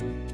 Bye.